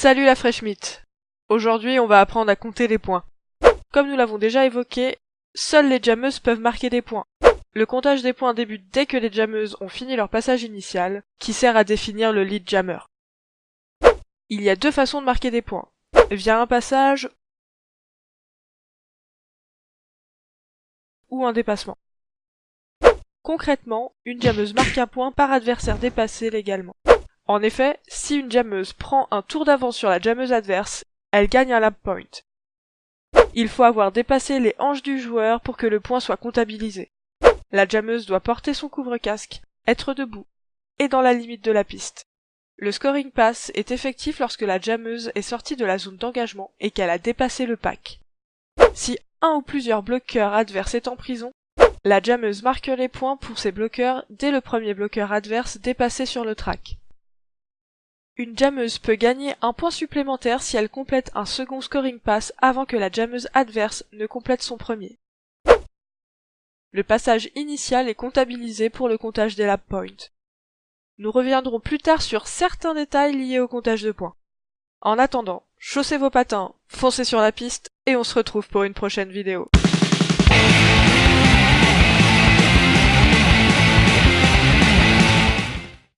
Salut la Fresh Meat Aujourd'hui, on va apprendre à compter les points. Comme nous l'avons déjà évoqué, seules les jammeuses peuvent marquer des points. Le comptage des points débute dès que les jammeuses ont fini leur passage initial, qui sert à définir le lead jammer. Il y a deux façons de marquer des points, via un passage ou un dépassement. Concrètement, une jammeuse marque un point par adversaire dépassé légalement. En effet, si une jammeuse prend un tour d'avance sur la jammeuse adverse, elle gagne un lap point. Il faut avoir dépassé les hanches du joueur pour que le point soit comptabilisé. La jammeuse doit porter son couvre-casque, être debout, et dans la limite de la piste. Le scoring pass est effectif lorsque la jammeuse est sortie de la zone d'engagement et qu'elle a dépassé le pack. Si un ou plusieurs bloqueurs adverses est en prison, la jammeuse marque les points pour ses bloqueurs dès le premier bloqueur adverse dépassé sur le track. Une jammeuse peut gagner un point supplémentaire si elle complète un second scoring pass avant que la jammeuse adverse ne complète son premier. Le passage initial est comptabilisé pour le comptage des lap points. Nous reviendrons plus tard sur certains détails liés au comptage de points. En attendant, chaussez vos patins, foncez sur la piste et on se retrouve pour une prochaine vidéo.